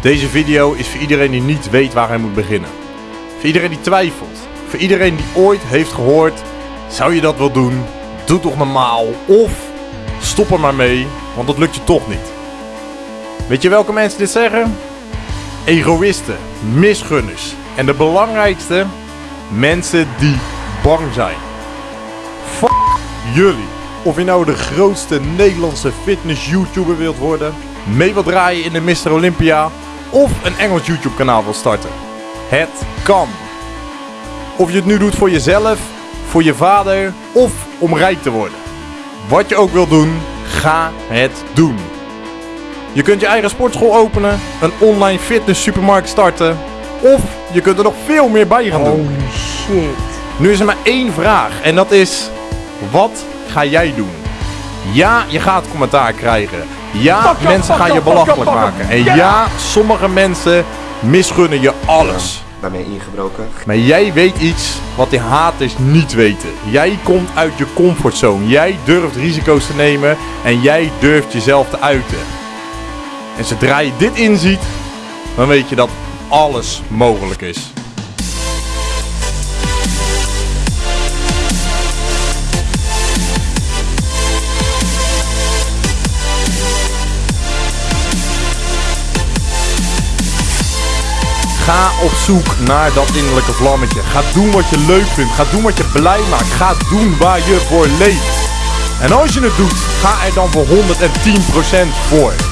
Deze video is voor iedereen die niet weet waar hij moet beginnen. Voor iedereen die twijfelt. Voor iedereen die ooit heeft gehoord, zou je dat wel doen? Doe toch normaal. Of stop er maar mee, want dat lukt je toch niet. Weet je welke mensen dit zeggen? Egoïsten, misgunners en de belangrijkste, mensen die bang zijn. Fuck jullie. Of je nou de grootste Nederlandse fitness YouTuber wilt worden, mee wilt draaien in de Mr. Olympia of een Engels YouTube kanaal wilt starten. Het kan. Of je het nu doet voor jezelf, voor je vader of om rijk te worden. Wat je ook wil doen, ga het doen. Je kunt je eigen sportschool openen, een online fitness supermarkt starten of je kunt er nog veel meer bij gaan doen. Holy shit. Nu is er maar één vraag en dat is: wat ga jij doen? Ja, je gaat commentaar krijgen. Ja, mensen gaan je belachelijk maken. En ja, sommige mensen misgunnen je alles. bij mij ingebroken. Maar jij weet iets wat die haters niet weten. Jij komt uit je comfortzone. Jij durft risico's te nemen en jij durft jezelf te uiten. En zodra je dit inziet, dan weet je dat alles mogelijk is. Ga op zoek naar dat innerlijke vlammetje. Ga doen wat je leuk vindt. Ga doen wat je blij maakt. Ga doen waar je voor leeft. En als je het doet, ga er dan voor 110% voor.